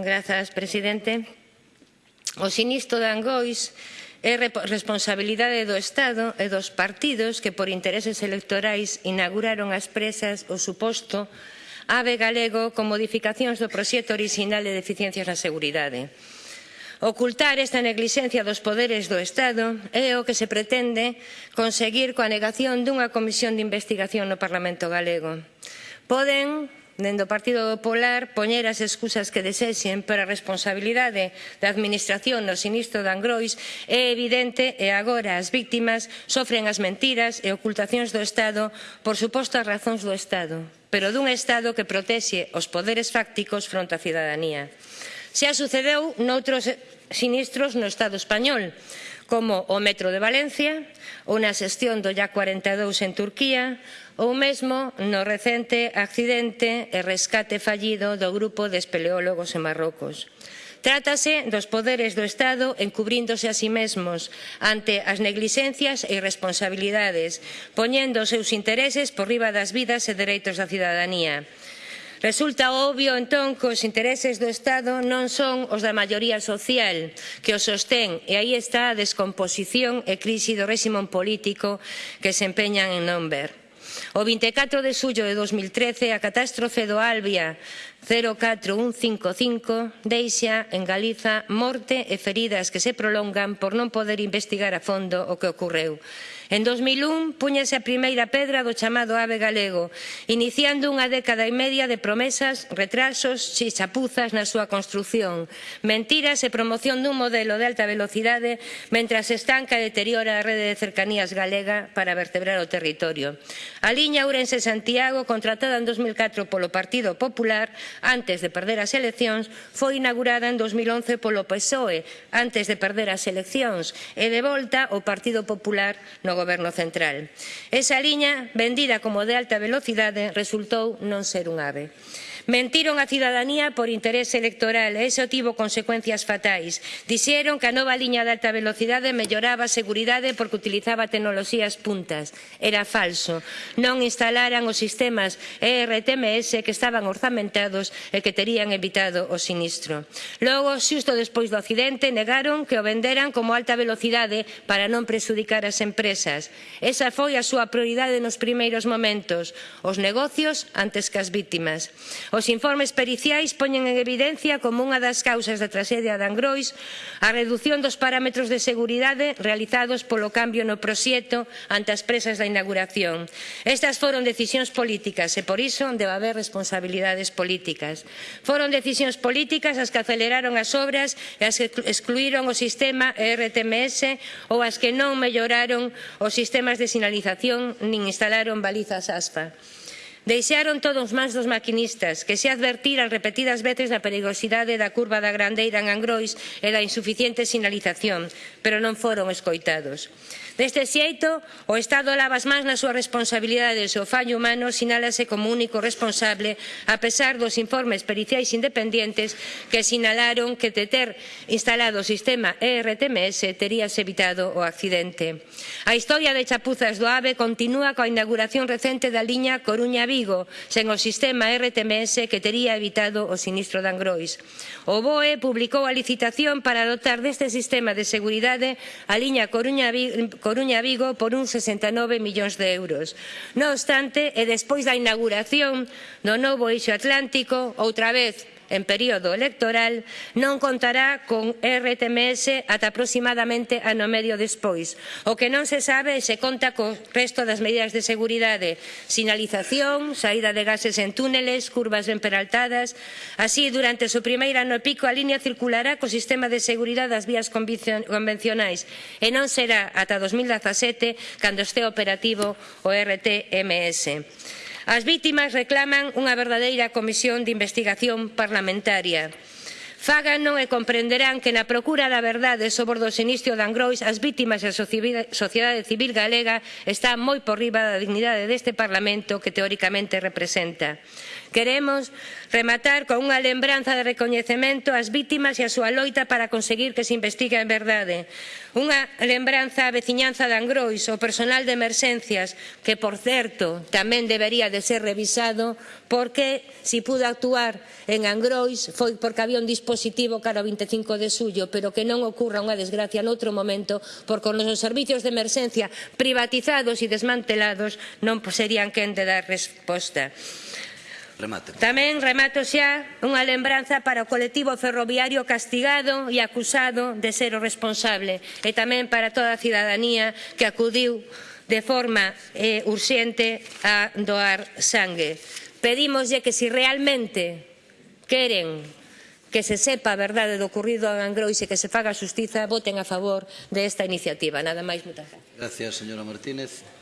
Grazas, presidente. O sinistro de Angois é responsabilidade do Estado e dos partidos que por intereses electorais inauguraron as presas o suposto AVE galego con modificacións do proxecto orixinal de deficiencias na seguridade. Ocultar esta neglixencia dos poderes do Estado é o que se pretende conseguir coa negación dunha comisión de investigación no Parlamento galego. Poden dentro do Partido Popular poñer as excusas que desexen para a responsabilidade da administración no sinistro de Angrois é evidente e agora as vítimas sofren as mentiras e ocultacións do Estado por supostas razóns do Estado, pero dun Estado que protexe os poderes fácticos fronte á cidadanía. Xa sucedeu noutros sinistros no Estado español, como o metro de Valencia ou na xestión do Ya 42 en Turquía ou mesmo no recente accidente e rescate fallido do grupo de espeleólogos en Marrocos. Trátase dos poderes do Estado encubríndose a si sí mesmos ante as neglixencias e irresponsabilidades, poñendo os seus intereses por riba das vidas e dereitos da cidadanía. Resulta obvio, entón, que os intereses do Estado non son os da maioría social que o sostén e aí está a descomposición e crise do réximo político que se empeñan en non ver. O 24 de xullo de 2013, a catástrofe do Albia 04155 deixa en Galiza morte e feridas que se prolongan por non poder investigar a fondo o que ocorreu. En 2001 puñase a primeira pedra do chamado AVE galego, iniciando unha década e media de promesas, retrasos e chapuzas na súa construción, mentiras e promoción dun modelo de alta velocidade mentras estanca e deteriora a rede de cercanías galega para vertebrar o territorio. A liña Ourense-Santiago, contratada en 2004 polo Partido Popular, antes de perder as eleccións foi inaugurada en 2011 polo PSOE antes de perder as eleccións e de volta o Partido Popular no Goberno Central. Esa liña, vendida como de alta velocidade, resultou non ser un ave. Mentiron a cidadanía por interese electoral e iso tivo consecuencias fatais. Dixeron que a nova liña de alta velocidade melloraba a seguridade porque utilizaba tecnoloxías puntas. Era falso. Non instalaran os sistemas ERTMS que estaban orzamentados e que terían evitado o sinistro. Logo, xusto despois do accidente, negaron que o venderan como alta velocidade para non presudicar as empresas. Esa foi a súa prioridade nos primeiros momentos, os negocios antes que as vítimas. Os informes periciais poñen en evidencia como unha das causas da tragedia de Angrois a redución dos parámetros de seguridade realizados polo cambio no proxecto ante as presas da inauguración. Estas foron decisións políticas e por iso debe haber responsabilidades políticas. Foron decisións políticas as que aceleraron as obras e as que excluíron o sistema ERTMS ou as que non melloraron os sistemas de sinalización nin instalaron balizas ASFA. Deixaron todos mans dos maquinistas, que se advertiran repetidas veces da perigosidade da curva da Grandeira en Angrois e da insuficiente sinalización, pero non foron escoitados. Deste xeito, o Estado lava as mans na súa responsabilidade e o seu fallo humano sinálase como único responsable a pesar dos informes periciais independentes que sinalaron que de ter instalado o sistema ERTMS terías evitado o accidente. A historia de chapuzas do AVE continúa coa inauguración recente da liña Coruña Vigo sen o sistema RTMS que tería evitado o sinistro de Angrois. O BOE publicou a licitación para dotar deste sistema de seguridade a liña Coruña-Vigo por uns 69 millóns de euros. Non obstante, e despois da inauguración do novo eixo atlántico, outra vez en período electoral non contará con RTMS ata aproximadamente ano medio despois. O que non se sabe se conta co resto das medidas de seguridade, sinalización, saída de gases en túneles, curvas emperaltadas. Así, durante o seu primeiro ano pico, a liña circulará co sistema de seguridade das vías convencionais e non será ata 2017 cando este operativo o RTMS. As vítimas reclaman unha verdadeira comisión de investigación parlamentaria. Fágano e comprenderán que na procura da verdade sobre o sinistro de Angrois as vítimas e a sociedade civil galega están moi por riba da dignidade deste Parlamento que teóricamente representa. Queremos rematar con unha lembranza de recoñecemento ás vítimas e a súa loita para conseguir que se investigue a verdade. Unha lembranza á veciñanza de Angrois, ao personal de emerxencias, que, por certo, tamén debería de ser revisado porque si pudo actuar en Angrois foi porque había un dispositivo cara ao 25 de suyo, pero que non ocurra unha desgracia noutro momento porque os nosos servicios de emerxencia privatizados e desmantelados non serían quen de dar resposta remate. Tamén remato xa unha lembranza para o colectivo ferroviario castigado e acusado de ser o responsable e tamén para toda a cidadanía que acudiu de forma eh, urxente a doar sangue. Pedímoslle que se si realmente queren que se sepa a verdade do ocurrido en Angrois e que se faga xustiza, voten a favor desta iniciativa. Nada máis, moitas gracias. Gracias, señora Martínez.